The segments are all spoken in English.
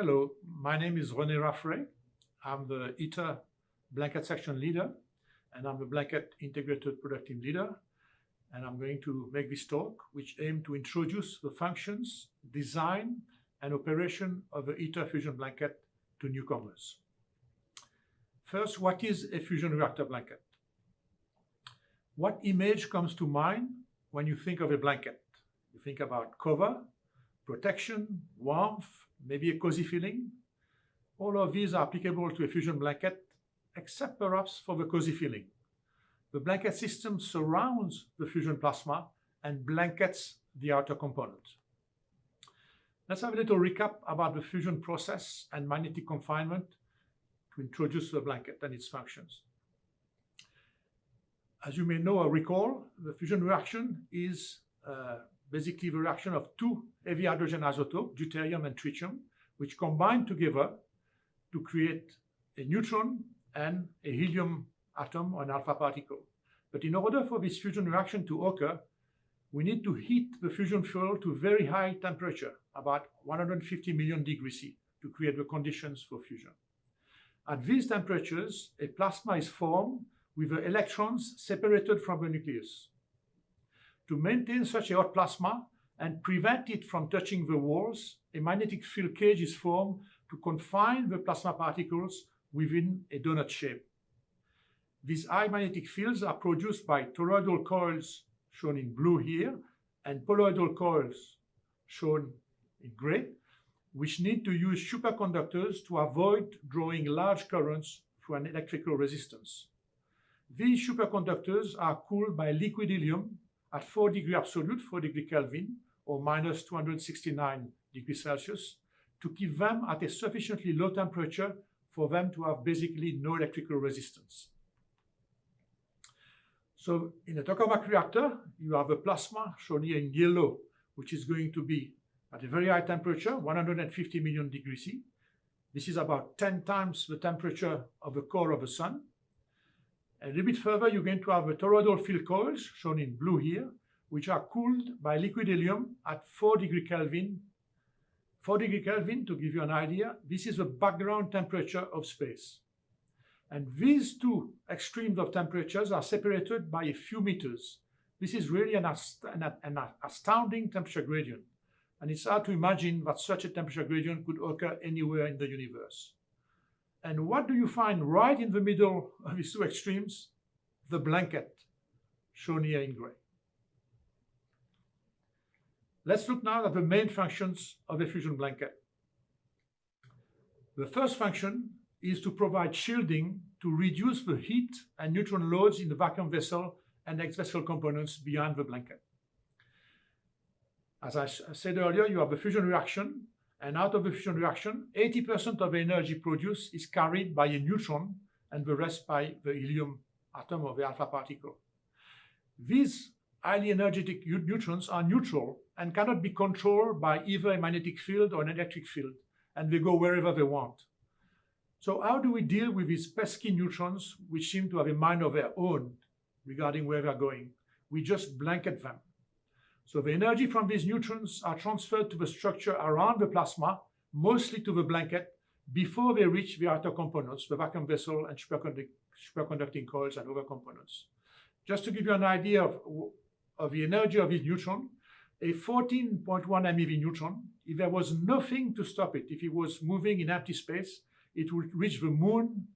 Hello, my name is René Raffray. I'm the ITER blanket section leader, and I'm the blanket integrated product team leader. And I'm going to make this talk, which aim to introduce the functions, design, and operation of the ITER fusion blanket to newcomers. First, what is a fusion reactor blanket? What image comes to mind when you think of a blanket? You think about cover, protection, warmth, maybe a cozy feeling. All of these are applicable to a fusion blanket, except perhaps for the cozy feeling. The blanket system surrounds the fusion plasma and blankets the outer component. Let's have a little recap about the fusion process and magnetic confinement to introduce the blanket and its functions. As you may know or recall, the fusion reaction is uh, basically the reaction of two heavy hydrogen isotopes, deuterium and tritium, which combine together to create a neutron and a helium atom or an alpha particle. But in order for this fusion reaction to occur, we need to heat the fusion fuel to very high temperature, about 150 million degrees C, to create the conditions for fusion. At these temperatures, a plasma is formed with the electrons separated from the nucleus. To maintain such a hot plasma and prevent it from touching the walls, a magnetic field cage is formed to confine the plasma particles within a donut shape. These high magnetic fields are produced by toroidal coils shown in blue here and poloidal coils shown in gray which need to use superconductors to avoid drawing large currents through an electrical resistance. These superconductors are cooled by liquid helium at 4 degree absolute, 4 degree Kelvin, or minus 269 degrees Celsius, to keep them at a sufficiently low temperature for them to have basically no electrical resistance. So in a tokamak reactor, you have a plasma shown here in yellow, which is going to be at a very high temperature, 150 million degrees C. This is about 10 times the temperature of the core of the sun. A little bit further, you're going to have the toroidal field coils, shown in blue here, which are cooled by liquid helium at 4 degree Kelvin. 4 degree Kelvin, to give you an idea, this is the background temperature of space. And these two extremes of temperatures are separated by a few meters. This is really an, ast an, an astounding temperature gradient and it's hard to imagine that such a temperature gradient could occur anywhere in the universe. And what do you find right in the middle of these two extremes? The blanket, shown here in gray. Let's look now at the main functions of a fusion blanket. The first function is to provide shielding to reduce the heat and neutron loads in the vacuum vessel and ex-vessel components beyond the blanket. As I said earlier, you have the fusion reaction, and out of the fusion reaction, 80% of the energy produced is carried by a neutron and the rest by the helium atom or the alpha particle. These highly energetic neutrons are neutral and cannot be controlled by either a magnetic field or an electric field, and they go wherever they want. So how do we deal with these pesky neutrons which seem to have a mind of their own regarding where they're going? We just blanket them. So the energy from these neutrons are transferred to the structure around the plasma, mostly to the blanket, before they reach the outer components, the vacuum vessel and superconducting coils and other components. Just to give you an idea of, of the energy of this neutron, a 14.1 MeV neutron, if there was nothing to stop it, if it was moving in empty space, it would reach the moon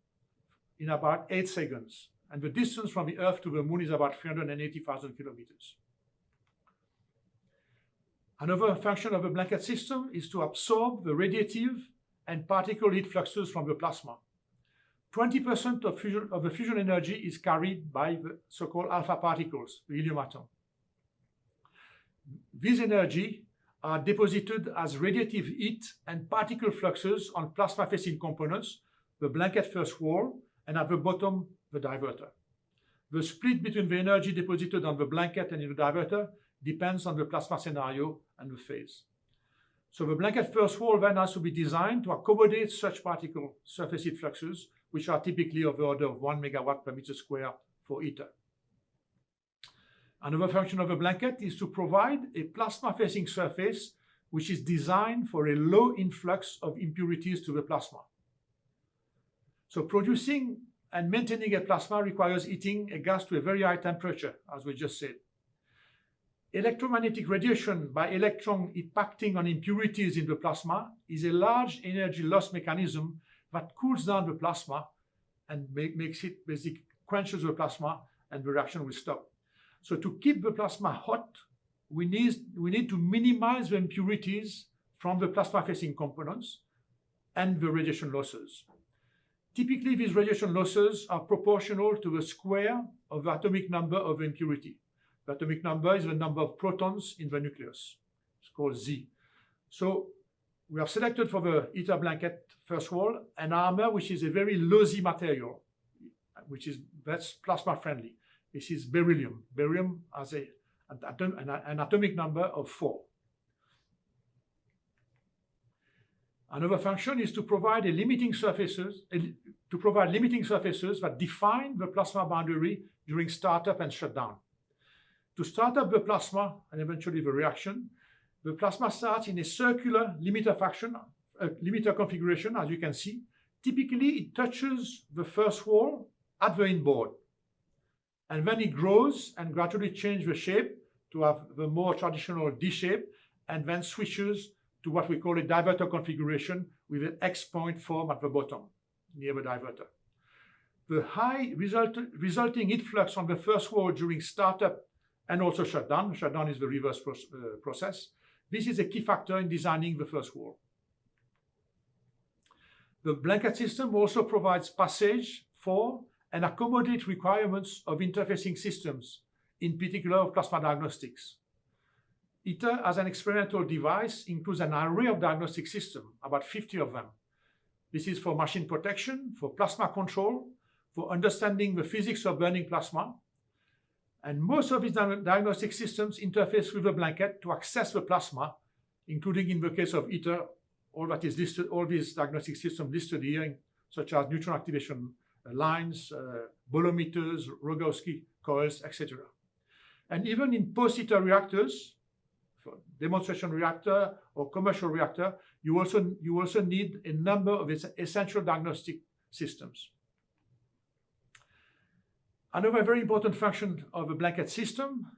in about 8 seconds. And the distance from the Earth to the moon is about 380,000 kilometers. Another function of a blanket system is to absorb the radiative and particle heat fluxes from the plasma. 20% of, of the fusion energy is carried by the so-called alpha particles, the helium atom. These energy are deposited as radiative heat and particle fluxes on plasma-facing components, the blanket first wall, and at the bottom, the divertor. The split between the energy deposited on the blanket and in the divertor depends on the plasma scenario and the phase. So the blanket first wall then has to be designed to accommodate such particle surface heat fluxes, which are typically of the order of 1 megawatt per meter square for ITER. Another function of a blanket is to provide a plasma-facing surface which is designed for a low influx of impurities to the plasma. So producing and maintaining a plasma requires heating a gas to a very high temperature, as we just said. Electromagnetic radiation by electron impacting on impurities in the plasma is a large energy loss mechanism that cools down the plasma and make, makes it basically quenches the plasma and the reaction will stop. So to keep the plasma hot, we need, we need to minimize the impurities from the plasma-facing components and the radiation losses. Typically, these radiation losses are proportional to the square of the atomic number of impurity. Atomic number is the number of protons in the nucleus. It's called Z. So we have selected for the ITER blanket first wall an armor which is a very Z material, which is that's plasma friendly. This is beryllium. Beryllium has a, an, atom, an, an atomic number of four. Another function is to provide a limiting surfaces, a, to provide limiting surfaces that define the plasma boundary during startup and shutdown. To start up the plasma and eventually the reaction, the plasma starts in a circular limiter faction, a uh, limiter configuration, as you can see. Typically, it touches the first wall at the inboard. And then it grows and gradually changes the shape to have the more traditional D shape, and then switches to what we call a divertor configuration with an X point form at the bottom, near the divertor. The high result, resulting heat flux on the first wall during startup and also shutdown, shutdown is the reverse pro uh, process, this is a key factor in designing the first wall. The blanket system also provides passage for and accommodate requirements of interfacing systems, in particular of plasma diagnostics. ITER as an experimental device includes an array of diagnostic systems, about 50 of them. This is for machine protection, for plasma control, for understanding the physics of burning plasma. And most of these diagnostic systems interface with the blanket to access the plasma, including in the case of ITER, all that is listed, all these diagnostic systems listed here, such as neutron activation lines, uh, bolometers, Rogowski coils, etc. And even in post-ITER reactors, for demonstration reactor or commercial reactor, you also, you also need a number of essential diagnostic systems. Another very important function of a blanket system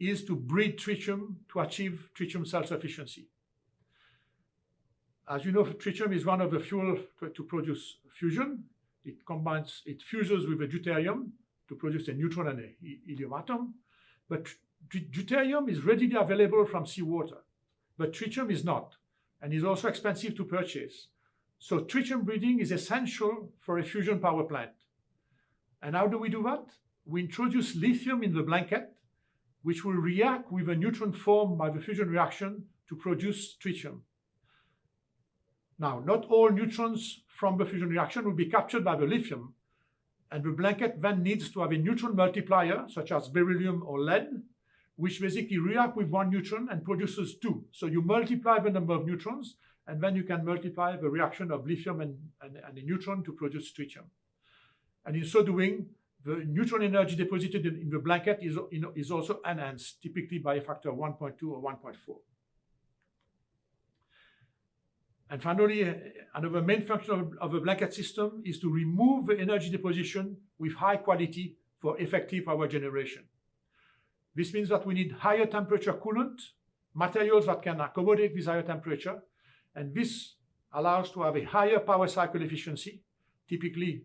is to breed tritium to achieve tritium self-sufficiency. As you know, tritium is one of the fuel to, to, produce fusion. It combines, it fuses with a deuterium to produce a neutron and a helium atom. But deuterium is readily available from seawater, but tritium is not, and is also expensive to purchase. So tritium breeding is essential for a fusion power plant. And how do we do that? We introduce lithium in the blanket, which will react with a neutron formed by the fusion reaction to produce tritium. Now, not all neutrons from the fusion reaction will be captured by the lithium, and the blanket then needs to have a neutron multiplier, such as beryllium or lead, which basically react with one neutron and produces two. So you multiply the number of neutrons, and then you can multiply the reaction of lithium and, and, and a neutron to produce tritium. And in so doing, the neutron energy deposited in, the blanket is, is also enhanced, typically by a factor of 1.2 or 1.4. And finally, another main function of, of a blanket system is to remove the energy deposition with high quality for effective power generation. This means that we need higher temperature coolant, materials that can accommodate this higher temperature, and this allows to have a higher power cycle efficiency, typically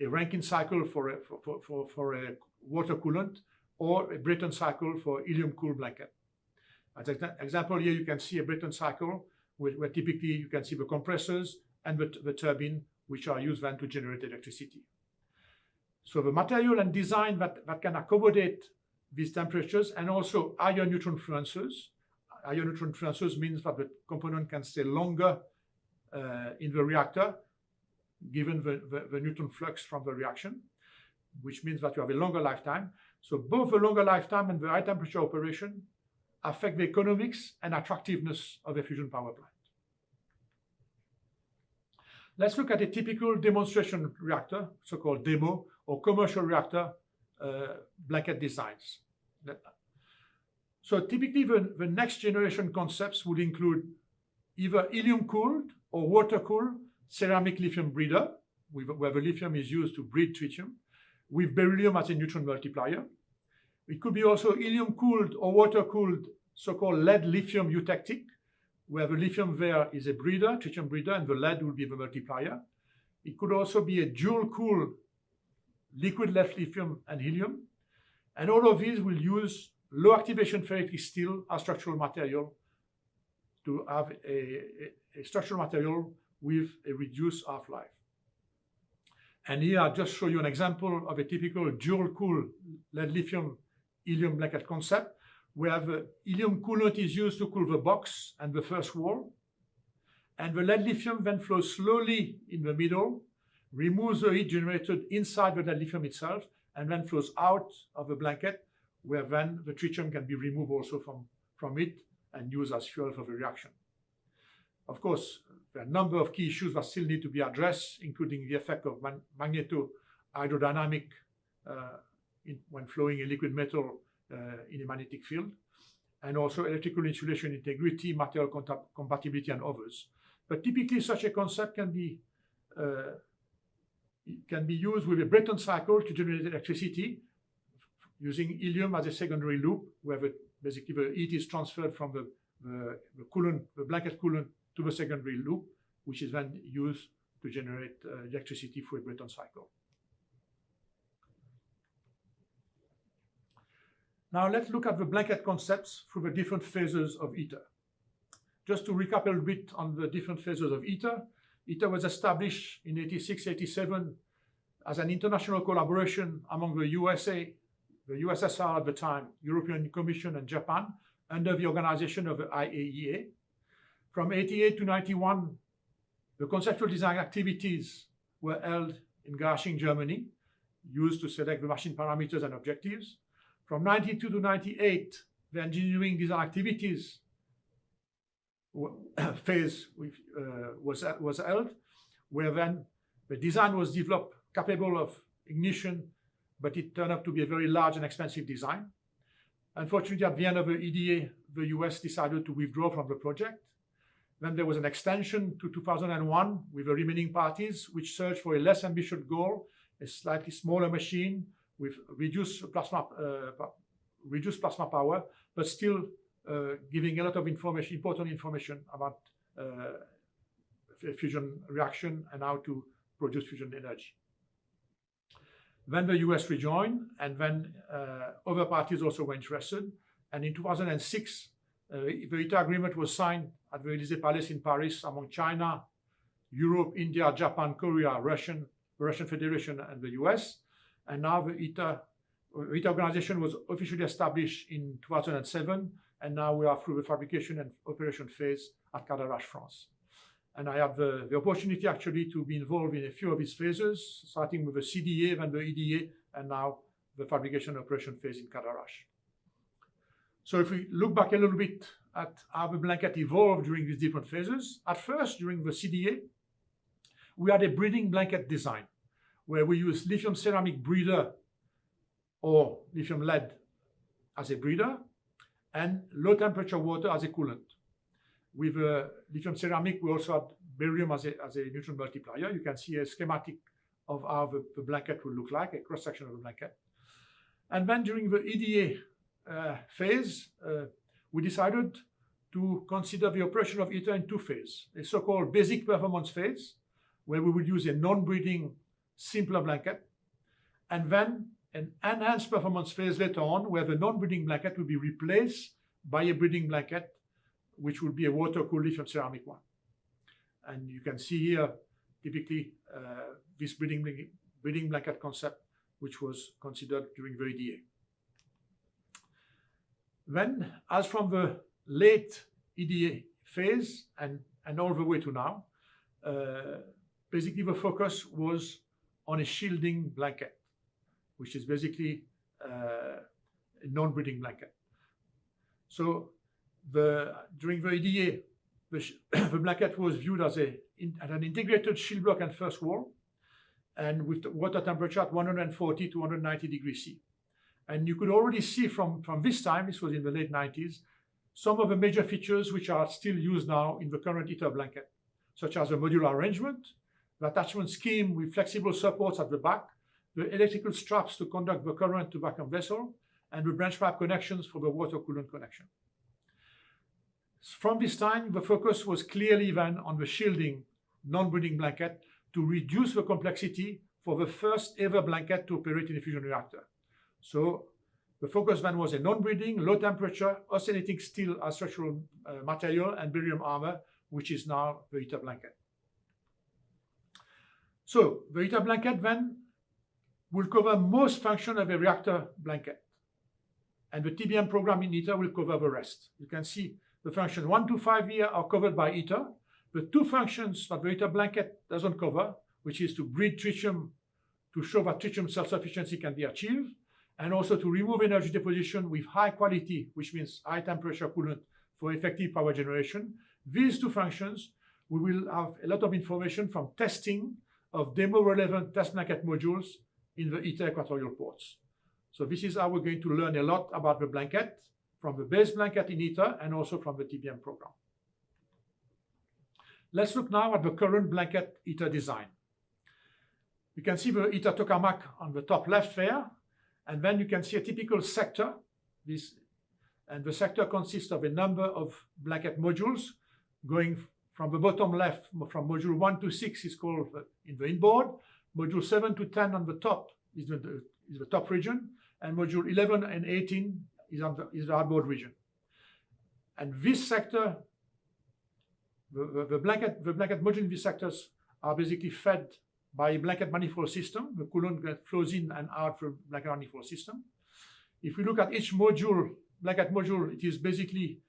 a Rankine cycle for a, for, for, for a water coolant or a Brayton cycle for helium cool blanket. As an example here, you can see a Brayton cycle where, where typically you can see the compressors and the, the turbine, which are used then to generate electricity. So the material and design that, that can accommodate these temperatures and also higher neutron fluences. Higher neutron fluences means that the component can stay longer uh, in the reactor given the, the, the, neutron flux from the reaction, which means that you have a longer lifetime. So both the longer lifetime and the high temperature operation affect the economics and attractiveness of a fusion power plant. Let's look at a typical demonstration reactor, so-called demo, or commercial reactor uh, blanket designs. So typically the, the next generation concepts would include either helium-cooled or water-cooled ceramic lithium breeder, where the lithium is used to breed tritium, with beryllium as a neutron multiplier. It could be also helium-cooled or water-cooled so-called lead lithium eutectic, where the lithium there is a breeder, tritium breeder, and the lead will be the multiplier. It could also be a dual-cooled liquid lead lithium and helium. And all of these will use low activation ferritic steel as structural material to have a, a, a structural material with a reduced half-life. And here I just show you an example of a typical dual-cool lead lithium helium blanket concept, where the helium coolant is used to cool the box and the first wall. And the lead lithium then flows slowly in the middle, removes the heat generated inside the lead lithium itself, and then flows out of the blanket, where then the tritium can be removed also from, from it and used as fuel for the reaction. Of course, a number of key issues that still need to be addressed, including the effect of man magneto-hydrodynamic uh, when flowing a liquid metal uh, in a magnetic field, and also electrical insulation integrity, material compatibility, and others. But typically, such a concept can be uh, can be used with a Brayton cycle to generate electricity using helium as a secondary loop, where the, basically the heat is transferred from the, the, the coolant, the blanket coolant to the secondary loop, which is then used to generate uh, electricity for a Brayton cycle. Now let's look at the blanket concepts through the different phases of ITER. Just to recap a little bit on the different phases of ITER, ITER was established in 86-87 as an international collaboration among the USA, the USSR at the time, European Commission and Japan, under the organization of the IAEA. From 88 to 91, the conceptual design activities were held in Garching, Germany, used to select the machine parameters and objectives. From 92 to 98, the engineering design activities phase uh, was, was held, where then the design was developed capable of ignition, but it turned out to be a very large and expensive design. Unfortunately, at the end of the EDA, the US decided to withdraw from the project. Then there was an extension to 2001 with the remaining parties, which searched for a less ambitious goal, a slightly smaller machine with reduced plasma, uh, reduced plasma power, but still uh, giving a lot of information, important information about uh, fusion reaction and how to produce fusion energy. Then the US rejoined, and then uh, other parties also were interested. And in 2006, uh, Uh, the ITER agreement was signed at the Elysee Palace in Paris among China, Europe, India, Japan, Korea, Russian, the Russian Federation, and the US. And now the ITER, ITER organization was officially established in 2007, and now we are through the fabrication and operation phase at Cadarache, France. And I have the, the opportunity actually to be involved in a few of these phases, starting with the CDA, then the EDA, and now the fabrication operation phase in Cadarache. So if we look back a little bit at how the blanket evolved during these different phases, at first, during the CDA, we had a breeding blanket design where we use lithium ceramic breeder or lithium lead as a breeder and low temperature water as a coolant. With uh, lithium ceramic, we also had beryllium as a, as a neutron multiplier. You can see a schematic of how the, the blanket will look like, a cross-section of the blanket. And then during the EDA phase, uh, we decided to consider the operation of ITER in two phases, a so-called basic performance phase, where we would use a non-breeding simpler blanket, and then an enhanced performance phase later on, where the non-breeding blanket will be replaced by a breeding blanket, which will be a water-cooled lithium ceramic one. And you can see here, typically, uh, this breeding, breeding blanket concept, which was considered during the EDA. Then, as from the late EDA phase and, and all the way to now, uh, basically the focus was on a shielding blanket, which is basically uh, a non-breeding blanket. So the, during the EDA, the, the, blanket was viewed as, a, in, as an integrated shield block and first wall, and with water temperature at 140 to 190 degrees C. And you could already see from, from this time, this was in the late 90s, some of the major features which are still used now in the current ITER blanket, such as the modular arrangement, the attachment scheme with flexible supports at the back, the electrical straps to conduct the current to vacuum vessel, and the branch pipe connections for the water coolant connection. From this time, the focus was clearly then on the shielding non-breeding blanket to reduce the complexity for the first ever blanket to operate in a fusion reactor. So the focus then was a non-breeding, low temperature, austenitic steel as structural uh, material and beryllium armor, which is now the ITER blanket. So the ITER blanket then will cover most function of a reactor blanket. And the TBM program in ITER will cover the rest. You can see the function one to five here are covered by ITER. The two functions that the ITER blanket doesn't cover, which is to breed tritium to show that tritium self-sufficiency can be achieved, and also to remove energy deposition with high quality, which means high temperature coolant for effective power generation. These two functions, we will have a lot of information from testing of demo relevant test blanket modules in the ITER equatorial ports. So this is how we're going to learn a lot about the blanket from the base blanket in ITER and also from the TBM program. Let's look now at the current blanket ITER design. You can see the ITER tokamak on the top left there, and then you can see a typical sector. This, and the sector consists of a number of blanket modules going from the bottom left, from module 1 to 6 is called uh, in the inboard, module 7 to 10 on the top is the, is the top region, and module 11 and 18 is, on the, is the outboard region. And this sector, the, the, the, blanket, the blanket module in these sectors are basically fed by blanket manifold system. The coolant flows in and out from blanket manifold system. If we look at each module, blanket module, it is basically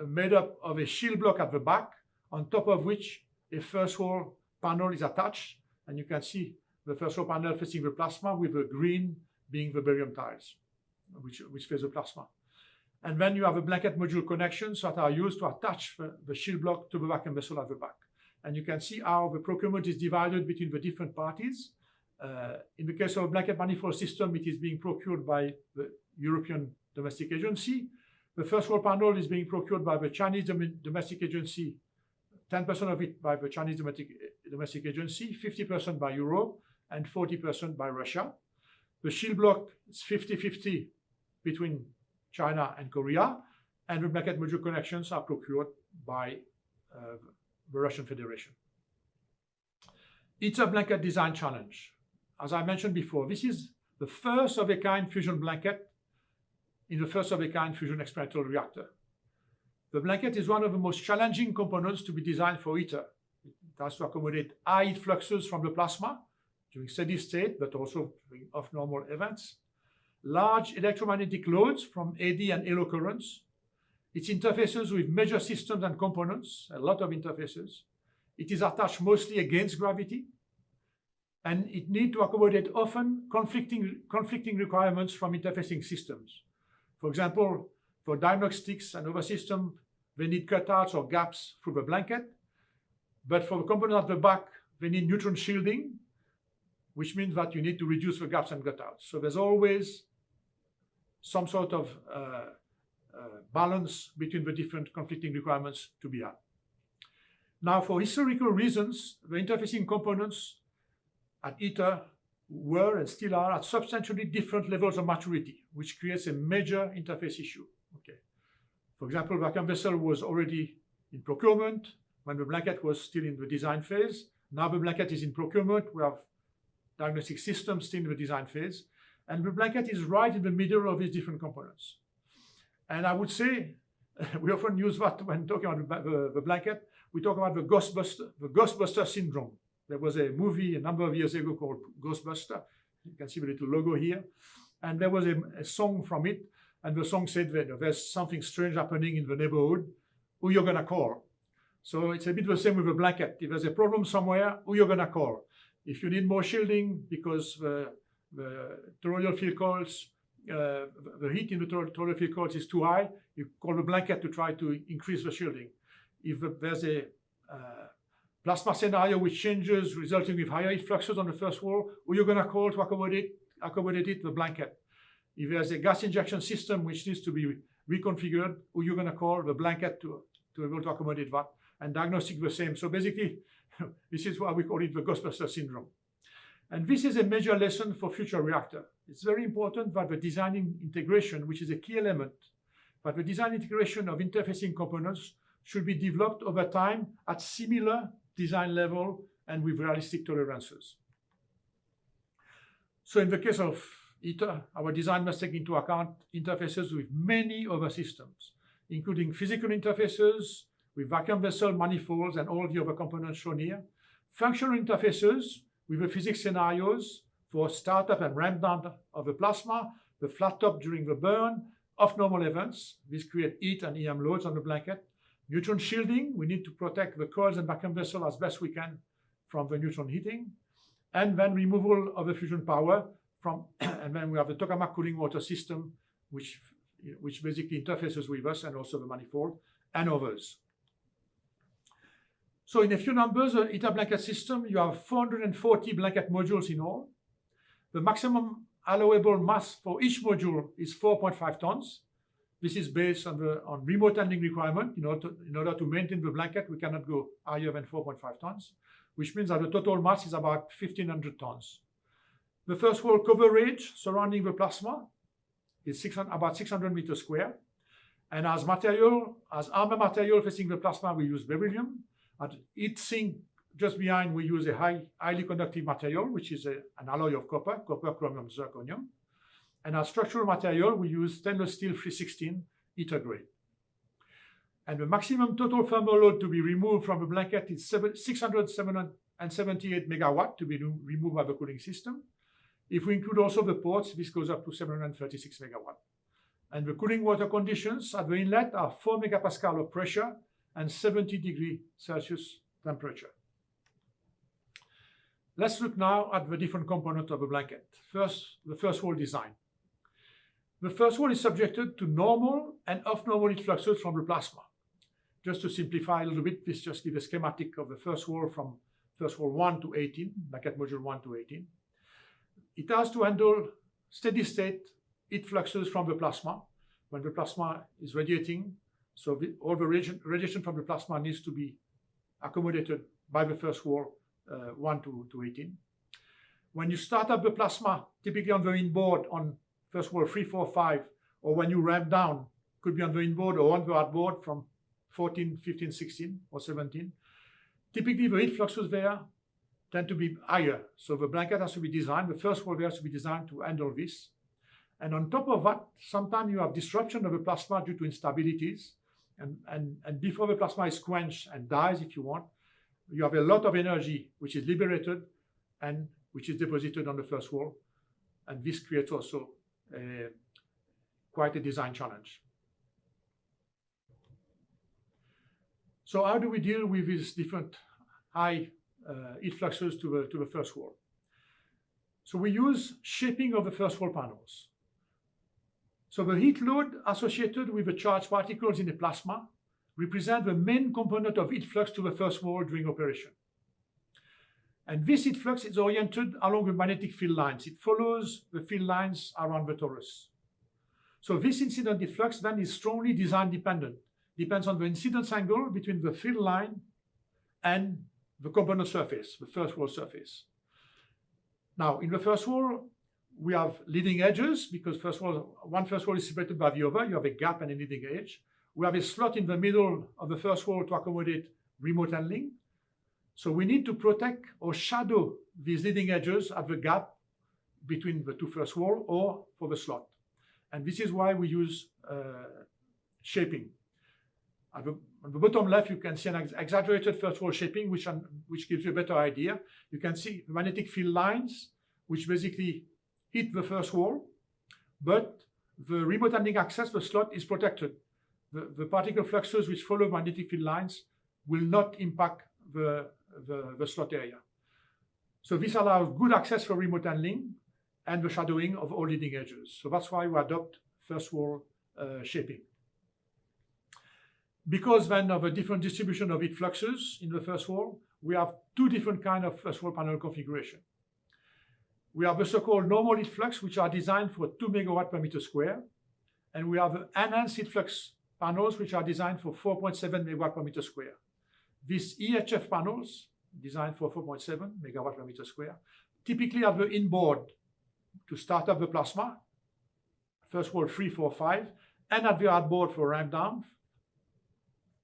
uh, made up of a shield block at the back, on top of which a first wall panel is attached. And you can see the first wall panel facing the plasma with the green being the beryllium tiles, which, which face the plasma. And then you have a blanket module connections that are used to attach the, the shield block to the vacuum vessel at the back. And you can see how the procurement is divided between the different parties. Uh, in the case of blanket manifold system, it is being procured by the European Domestic Agency. The first wall panel is being procured by the Chinese Dom Domestic Agency, 10% of it by the Chinese Domestic, Domestic Agency, 50% by Europe, and 40% by Russia. The shield block is 50-50 between China and Korea, and the blanket module connections are procured by uh, the Russian Federation. ITER blanket design challenge. As I mentioned before, this is the first of a kind fusion blanket in the first of a kind fusion experimental reactor. The blanket is one of the most challenging components to be designed for ITER. It has to accommodate high heat fluxes from the plasma during steady state, but also during off-normal events, large electromagnetic loads from eddy and halo currents, its interfaces with major systems and components, a lot of interfaces. It is attached mostly against gravity, and it needs to accommodate often conflicting, conflicting requirements from interfacing systems. For example, for diagnostics and other systems, they need cutouts or gaps through the blanket, but for the component at the back, they need neutron shielding, which means that you need to reduce the gaps and cutouts. So there's always some sort of uh, Uh, balance between the different conflicting requirements to be had. Now, for historical reasons, the interfacing components at ITER were and still are at substantially different levels of maturity, which creates a major interface issue. Okay. For example, vacuum vessel was already in procurement when the blanket was still in the design phase. Now the blanket is in procurement. We have diagnostic systems still in the design phase. And the blanket is right in the middle of these different components. And I would say, we often use that when talking about the, the blanket, we talk about the Ghostbuster, the Ghostbuster syndrome. There was a movie a number of years ago called Ghostbuster. You can see the little logo here. And there was a, a song from it. And the song said that there's something strange happening in the neighborhood. Who you're going to call? So it's a bit the same with a blanket. If there's a problem somewhere, who you're going to call? If you need more shielding because the, the toroidal field coils uh, the heat in the toroidal field coils is too high, you call the blanket to try to increase the shielding. If there's a uh, plasma scenario which changes, resulting with higher heat fluxes on the first wall, who you're going to call to accommodate, accommodate it, the blanket. if there's a gas injection system which needs to be reconfigured, who you're going to call the blanket to, to be able to accommodate that, and diagnostic the same. So basically, this is why we call it the Ghostbuster syndrome. And this is a major lesson for future reactor. It's very important that the designing integration, which is a key element, but the design integration of interfacing components should be developed over time at similar design level and with realistic tolerances. So in the case of ITER, our design must take into account interfaces with many other systems, including physical interfaces with vacuum vessel manifolds and all the other components shown here, functional interfaces with the physics scenarios for startup and ramp down of the plasma, the flat top during the burn, of normal events. This create heat and EM loads on the blanket. Neutron shielding, we need to protect the coils and vacuum vessel as best we can from the neutron heating. And then removal of the fusion power from, and then we have the tokamak cooling water system, which, which basically interfaces with us and also the manifold and others. So in a few numbers, uh, the ITER blanket system, you have 440 blanket modules in all. The maximum allowable mass for each module is 4.5 tons. This is based on the on remote handling requirement. In order, to, in order to maintain the blanket, we cannot go higher than 4.5 tons, which means that the total mass is about 1,500 tons. The first wall coverage surrounding the plasma is 600, about 600 meters square. And as material, as armor material facing the plasma, we use beryllium. At heat sink just behind, we use a high, highly conductive material, which is a, an alloy of copper, copper, chromium, zirconium. And as structural material, we use stainless steel 316 ITER grade. And the maximum total thermal load to be removed from the blanket is 678 megawatt to be removed by the cooling system. If we include also the ports, this goes up to 736 megawatt. And the cooling water conditions at the inlet are 4 megapascal of pressure and 70 degree Celsius temperature. Let's look now at the different components of a blanket. First, the first wall design. The first wall is subjected to normal and off-normal heat fluxes from the plasma. Just to simplify a little bit, this just gives a schematic of the first wall from first wall 1 to 18, blanket module 1 to 18. It has to handle steady state heat fluxes from the plasma when the plasma is radiating. So the, all the radiation from the plasma needs to be accommodated by the first wall uh, 1 to, to 18. When you start up the plasma, typically on the inboard on first wall 3, 4, 5, or when you ramp down, could be on the inboard or on the outboard from 14, 15, 16, or 17. Typically, the heat fluxes there tend to be higher. So the blanket has to be designed, the first wall has to be designed to handle this. And on top of that, sometimes you have disruption of the plasma due to instabilities. And, and, and before the plasma is quenched and dies, if you want, you have a lot of energy which is liberated and which is deposited on the first wall. And this creates also quite a design challenge. So how do we deal with these different high uh, heat fluxes to the, to the first wall? So we use shaping of the first wall panels. So the heat load associated with the charged particles in the plasma represent the main component of heat flux to the first wall during operation. And this heat flux is oriented along the magnetic field lines. It follows the field lines around the torus. So this incident heat flux then is strongly design dependent. Depends on the incidence angle between the field line and the component surface, the first wall surface. Now, in the first wall, we have leading edges because first wall, one first wall is separated by the other. You have a gap and a leading edge. We have a slot in the middle of the first wall to accommodate remote handling. So we need to protect or shadow these leading edges at the gap between the two first wall or for the slot. And this is why we use uh, shaping. At the, on the bottom left, you can see an ex exaggerated first wall shaping, which, which gives you a better idea. You can see magnetic field lines, which basically hit the first wall, but the remote handling access, the slot is protected the, the particle fluxes which follow magnetic field lines will not impact the, the, the slot area. So this allows good access for remote handling and the shadowing of all leading edges. So that's why we adopt first wall uh, shaping. Because then of a different distribution of heat fluxes in the first wall, we have two different kind of first wall panel configuration. We have the so-called normal heat flux, which are designed for 2 megawatt per meter square. And we have the enhanced heat flux panels, which are designed for 4.7 megawatt per meter square. These EHF panels, designed for 4.7 megawatt per meter square, typically have the inboard to start up the plasma, first wall 3, 4, 5, and at the outboard for ramp down,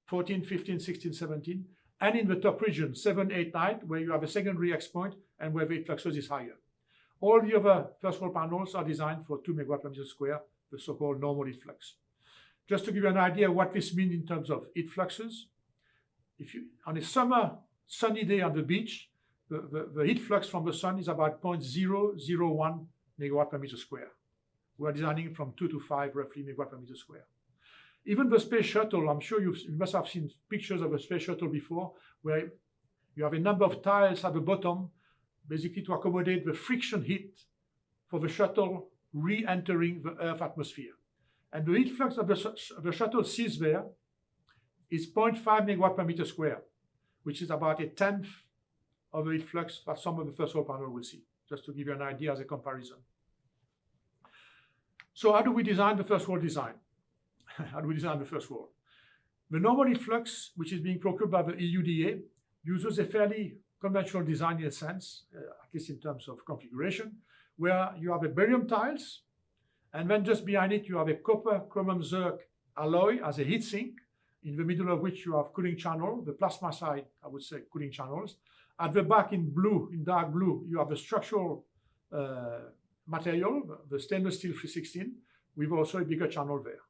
14, 15, 16, 17, and in the top region, 7, 8, 9, where you have a secondary X point and where the fluxes is higher. All the other first wall panels are designed for 2 megawatt per meter square, the so-called normal heat flux. Just to give you an idea what this means in terms of heat fluxes, if you on a summer sunny day on the beach, the, the, the heat flux from the sun is about 0.001 megawatt per meter square. We are designing from 2 to 5 roughly megawatt per meter square. Even the space shuttle, I'm sure you must have seen pictures of a space shuttle before, where you have a number of tiles at the bottom, basically to accommodate the friction heat for the shuttle re-entering the Earth atmosphere. And the heat flux of the, the shuttle sees there is 0.5 megawatt per meter square, which is about a tenth of the heat flux that some of the first wall panel will see, just to give you an idea as a comparison. So how do we design the first wall design? how do we design the first wall? The normal heat flux, which is being procured by the EUDA, uses a fairly conventional design in a sense, uh, at least in terms of configuration, where you have a beryllium tiles, and then just behind it you have a copper chromium zirc alloy as a heat sink, in the middle of which you have cooling channel, the plasma side, I would say cooling channels. At the back in blue, in dark blue, you have the structural uh, material, the stainless steel 316, with also a bigger channel there.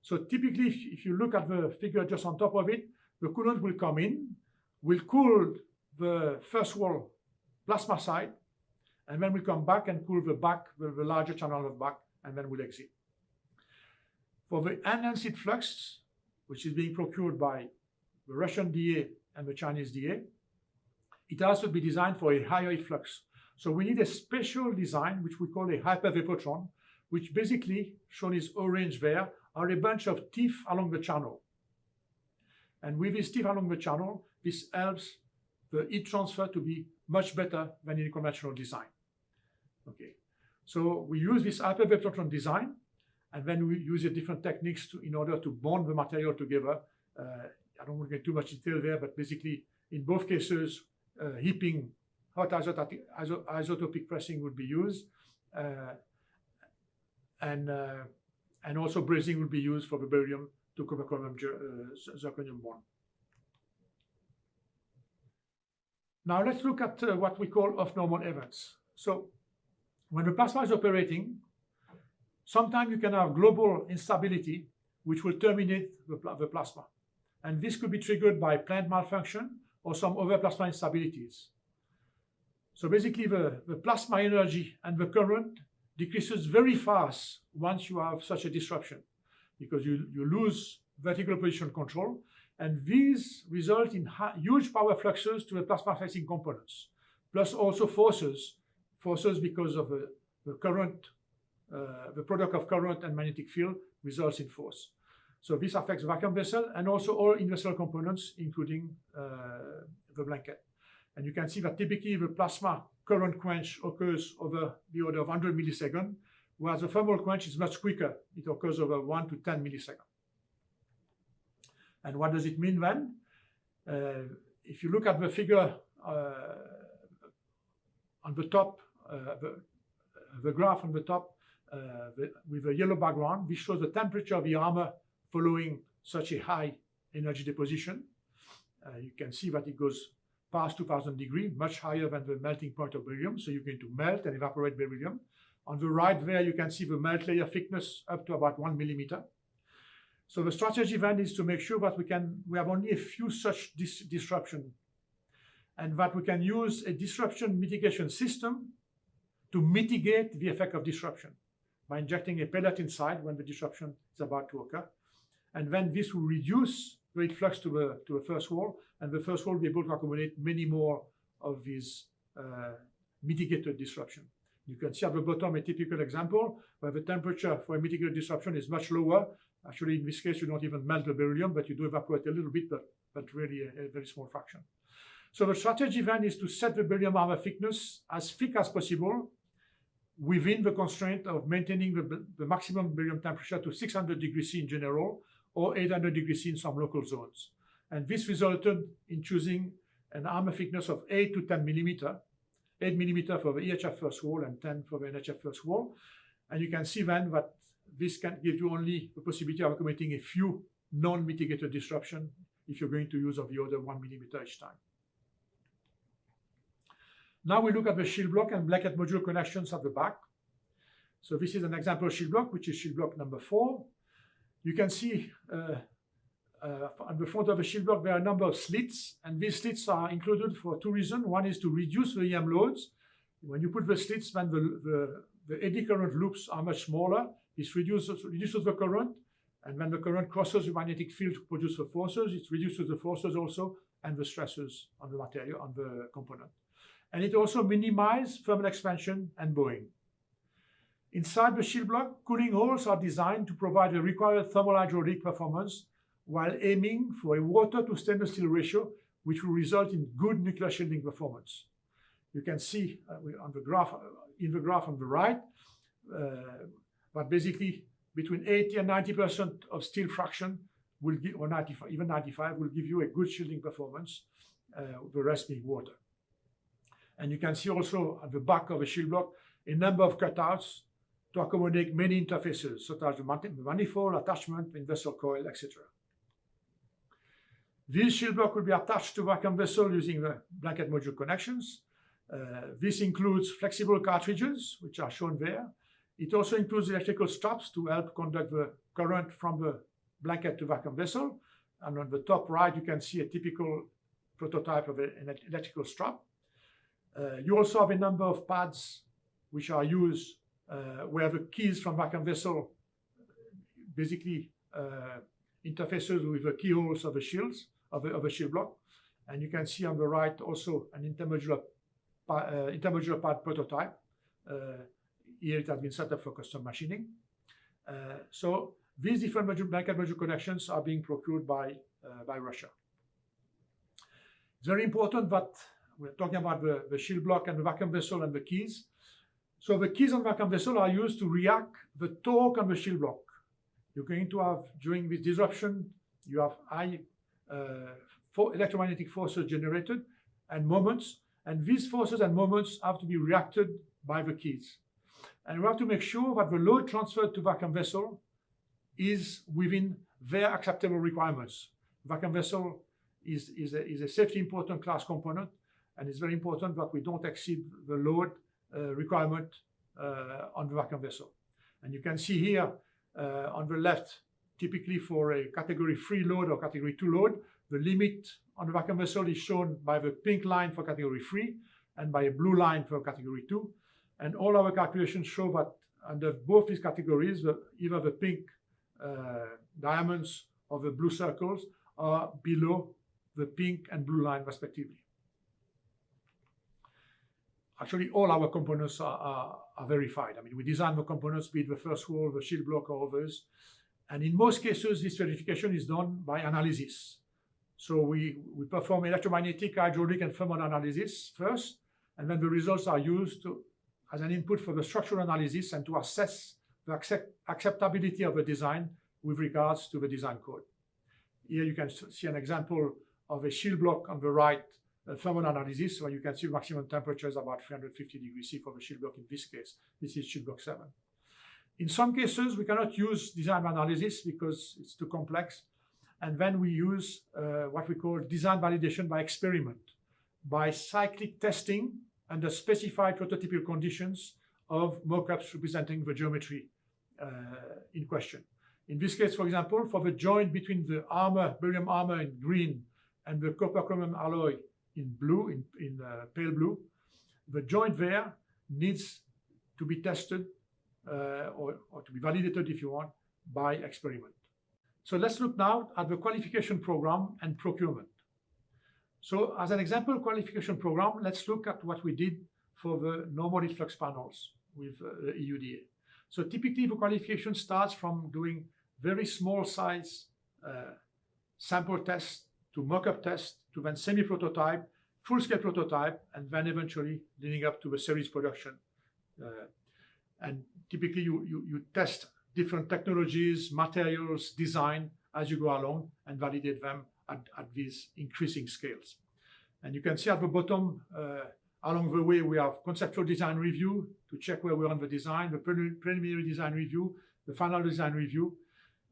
So typically, if, if you look at the figure just on top of it, the coolant will come in, will cool the first wall plasma side, and then we'll come back and cool the back, the, the larger channel of back, and then we'll exit. For the enhanced flux, which is being procured by the Russian DA and the Chinese DA, it has to be designed for a higher heat flux. So we need a special design, which we call a hypervapotron, which basically, shown is orange there, are a bunch of teeth along the channel. And with these teeth along the channel, this helps the heat transfer to be much better than in conventional design. Okay, so we use this hypervapotron design, and then we use different techniques to, in order to bond the material together. Uh, I don't want to get too much detail there, but basically, in both cases, uh, HIPing, hot isostatic, pressing would be used, uh, and uh, and also brazing would be used for the beryllium to copper chromium uh, zirconium bond. Now let's look at uh, what we call off-normal events. So when the plasma is operating, sometimes you can have global instability, which will terminate the, pl the plasma. And this could be triggered by plant malfunction or some other plasma instabilities. So basically the, the plasma energy and the current decreases very fast once you have such a disruption because you, you lose vertical position control and these result in huge power fluxes to the plasma facing components plus also forces forces because of the, the current uh, the product of current and magnetic field results in force so this affects vacuum vessel and also all in-vessel components including uh, the blanket and you can see that typically the plasma current quench occurs over the order of 100 milliseconds, whereas the thermal quench is much quicker. It occurs over 1 to 10 milliseconds. And what does it mean then? Uh, if you look at the figure uh, on the top, uh, the, the, graph on the top uh, the, with a yellow background, this shows the temperature of the armor following such a high energy deposition. Uh, you can see that it goes past 2000 degrees, much higher than the melting point of beryllium. So you're going to melt and evaporate beryllium. On the right there, you can see the melt layer thickness up to about one millimeter. So the strategy then is to make sure that we can we have only a few such dis disruption and that we can use a disruption mitigation system to mitigate the effect of disruption by injecting a pellet inside when the disruption is about to occur. And then this will reduce the heat flux to the, to the first wall and the first wall will be able to accommodate many more of these uh, mitigated disruption. You can see at the bottom a typical example where the temperature for a mitigated disruption is much lower. Actually, in this case, you don't even melt the beryllium, but you do evaporate a little bit, but, but really a, a very small fraction. So the strategy then is to set the beryllium armor thickness as thick as possible within the constraint of maintaining the, the maximum beryllium temperature to 600 degrees C in general or 800 degrees C in some local zones. And this resulted in choosing an armor thickness of 8 to 10 millimeter, 8 millimeter for the EHF first wall and 10 for the NHF first wall. And you can see then that this can give you only the possibility of accommodating a few non-mitigated disruption if you're going to use of the order one millimeter each time. Now we look at the shield block and blanket module connections at the back. So this is an example shield block, which is shield block number four. You can see uh, uh, on the front of the shield block, there are a number of slits, and these slits are included for two reasons. One is to reduce the EM loads. When you put the slits, then the, the, the eddy current loops are much smaller. This reduces, reduces the current, and when the current crosses the magnetic field to produce the forces, it reduces the forces also and the stresses on the material, on the component. And it also minimizes thermal expansion and bowing. Inside the shield block, cooling holes are designed to provide the required thermal hydraulic performance while aiming for a water to stainless steel ratio, which will result in good nuclear shielding performance. You can see uh, on the graph, uh, in the graph on the right, uh, but basically between 80 and 90% of steel fraction will give, or 95, even 95 will give you a good shielding performance, uh, the rest being water. And you can see also at the back of a shield block a number of cutouts to accommodate many interfaces, such as the manifold, attachment, in vessel coil, etc. This shield block will be attached to vacuum vessel using the blanket module connections. Uh, this includes flexible cartridges, which are shown there. It also includes electrical straps to help conduct the current from the blanket to vacuum vessel. And on the top right, you can see a typical prototype of an electrical strap. Uh, you also have a number of pads which are used uh, where the keys from vacuum vessel basically uh, interfaces with the keyholes of the shields of the, of the shield block. And you can see on the right also an intermodular, uh, intermodular pad prototype. Uh, here it has been set up for custom machining. Uh, so these different module, blanket module connections are being procured by, by Russia. It's very important that we're talking about the, the shield block and the vacuum vessel and the keys. So the keys on vacuum vessel are used to react the torque on the shield block. You're going to have, during this disruption, you have high uh, for electromagnetic forces generated and moments, and these forces and moments have to be reacted by the keys. And we have to make sure that the load transferred to vacuum vessel is within their acceptable requirements. Vacuum vessel is, is, a, is a safety important class component, and it's very important that we don't exceed the load uh, requirement uh, on the vacuum vessel. And you can see here uh, on the left, typically for a category 3 load or category 2 load, the limit on the vacuum vessel is shown by the pink line for category 3 and by a blue line for category 2. And all our calculations show that under both these categories, the, either the pink uh, diamonds or the blue circles are below the pink and blue line respectively. Actually, all our components are, are, are, verified. I mean, we design the components, be it the first wall, the shield block, or others. And in most cases, this verification is done by analysis. So we, we perform electromagnetic, hydraulic, and thermal analysis first, and then the results are used to, as an input for the structural analysis and to assess the accept, acceptability of the design with regards to the design code. Here you can see an example of a shield block on the right thermal analysis, where you can see maximum temperature is about 350 degrees C for the shield block in this case. This is shield block 7. In some cases, we cannot use design analysis because it's too complex. And then we use uh, what we call design validation by experiment, by cyclic testing under specified prototypical conditions of mockups representing the geometry uh, in question. In this case, for example, for the joint between the armor, beryllium armor in green and the copper chromium alloy in blue, in, in uh, pale blue, the joint there needs to be tested uh, or, or to be validated, if you want, by experiment. So let's look now at the qualification program and procurement. So as an example qualification program, let's look at what we did for the normal flux panels with uh, the EUDA. So typically the qualification starts from doing very small size uh, sample tests to mock-up test to then semi-prototype, full-scale prototype, and then eventually leading up to the series production. Uh, And typically you, you, you test different technologies, materials, design as you go along and validate them at, at these increasing scales. And you can see at the bottom, uh, along the way, we have conceptual design review to check where we are on the design, the preliminary design review, the final design review.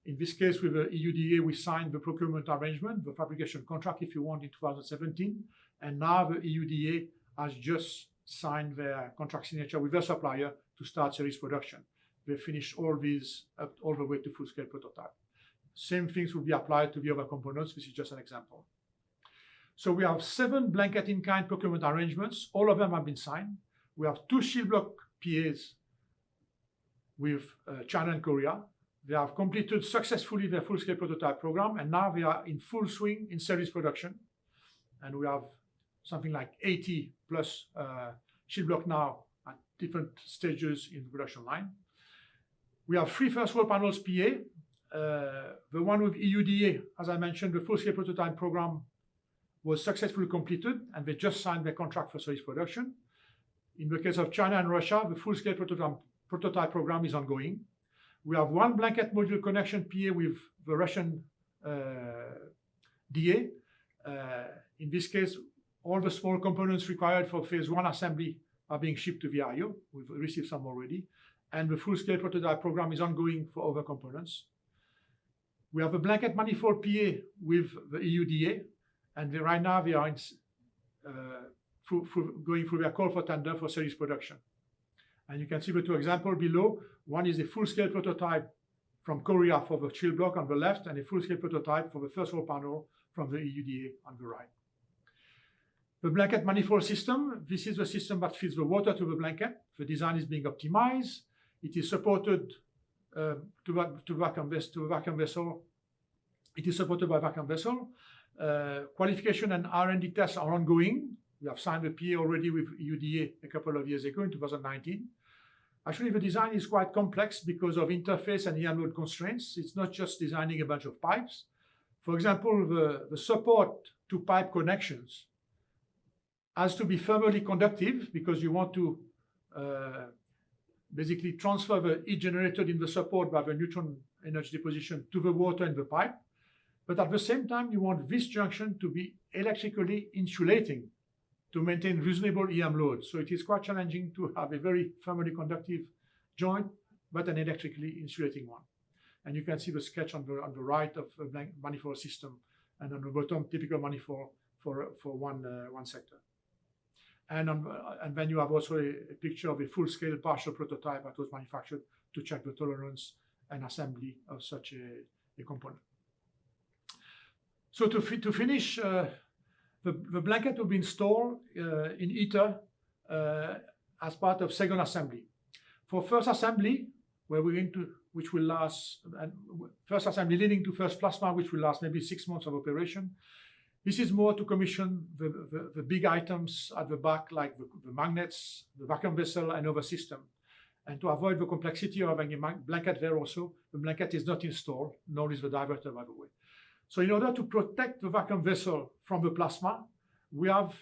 In this case, with the EUDA, we signed the procurement arrangement, the fabrication contract, if you want, in 2017. And now the EUDA has just signed their contract signature with their supplier to start series production. They finished all these up all the way to full-scale prototype. Same things will be applied to the other components. This is just an example. So we have seven blanket in-kind procurement arrangements. All of them have been signed. We have two shield block PAs with uh, China and Korea. They have completed successfully their full-scale prototype program, and now they are in full swing in series production. And we have something like 80 plus uh, shield block now at different stages in the production line. We have three first wall panels PA. Uh, the one with EUDA, as I mentioned, the full-scale prototype program was successfully completed, and they just signed their contract for series production. In the case of China and Russia, the full-scale prototype, prototype program is ongoing. We have one blanket module connection PA with the Russian uh, DA. Uh, in this case, all the small components required for phase one assembly are being shipped to VIO. We've received some already. And the full-scale prototype program is ongoing for other components. We have a blanket manifold PA with the EUDA, and right now we are in, uh, through, through going through their call for tender for series production. And you can see the two examples below. One is a full-scale prototype from Korea for the shield block on the left, and a full-scale prototype for the first wall panel from the EUDA on the right. The blanket manifold system, this is the system that feeds the water to the blanket. The design is being optimized. It is supported to, to, vacuum to vessel. It is supported by vacuum vessel. Uh, qualification and R&D tests are ongoing. We have signed a PA already with UDA a couple of years ago in 2019. Actually, the design is quite complex because of interface and EM load constraints. It's not just designing a bunch of pipes. For example, the, the support to pipe connections has to be thermally conductive because you want to uh, basically transfer the heat generated in the support by the neutron energy deposition to the water in the pipe. But at the same time, you want this junction to be electrically insulating to maintain reasonable EM load. So it is quite challenging to have a very thermally conductive joint, but an electrically insulating one. And you can see the sketch on the, on the right of a manifold system, and on the bottom, typical manifold for, for one, uh, one sector. And, on, and then you have also a, a picture of a full-scale partial prototype that was manufactured to check the tolerance and assembly of such a, a component. So to, fi to finish, uh, the, the blanket will be installed uh, in ITER uh, as part of second assembly. For first assembly, where we're going to, which will last, and first assembly leading to first plasma, which will last maybe six months of operation. This is more to commission the, the, the big items at the back, like the, the, magnets, the vacuum vessel, and other system. And to avoid the complexity of having a blanket there also, the blanket is not installed, nor is the divertor, by the way. So in order to protect the vacuum vessel from the plasma, we have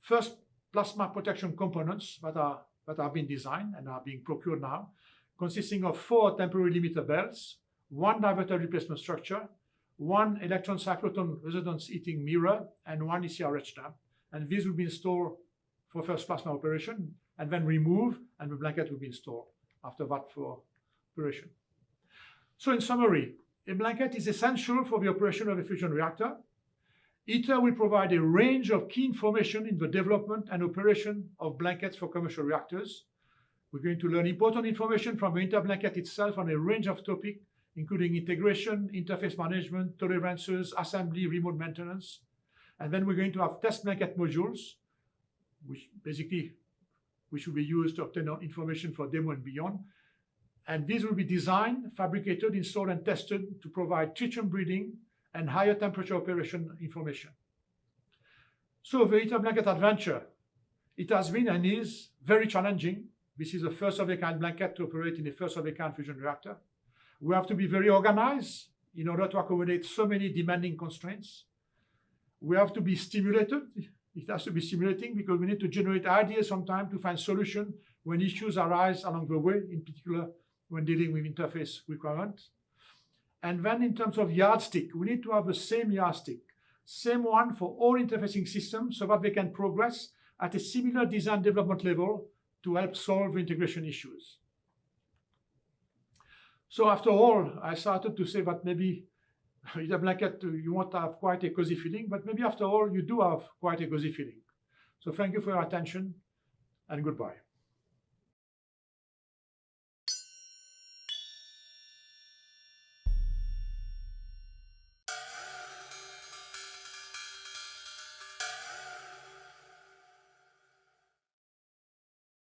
first plasma protection components that are that have been designed and are being procured now, consisting of four temporary limiter belts, one divertor replacement structure, one electron cyclotron resonance heating mirror, and one ECRH dump. And these will be installed for first plasma operation, and then removed, and the blanket will be installed after that for operation. So in summary, a blanket is essential for the operation of a fusion reactor. ITER will provide a range of key information in the development and operation of blankets for commercial reactors. We're going to learn important information from the ITER blanket itself on a range of topics, including integration, interface management, tolerances, assembly, remote maintenance. And then we're going to have test blanket modules, which basically which will be used to obtain information for demo and beyond. And these will be designed, fabricated, installed, and tested to provide tritium breeding and higher temperature operation information. So the ITER blanket adventure, it has been and is very challenging. This is a first of a kind blanket to operate in a first of a kind fusion reactor. We have to be very organized in order to accommodate so many demanding constraints. We have to be stimulated. It has to be stimulating because we need to generate ideas sometime to find solution when issues arise along the way, in particular when dealing with interface requirements. And then in terms of yardstick, we need to have the same yardstick, same one for all interfacing systems so that they can progress at a similar design development level to help solve integration issues. So after all, I started to say that maybe with a blanket, you won't have quite a cozy feeling, but maybe after all, you do have quite a cozy feeling. So thank you for your attention and goodbye.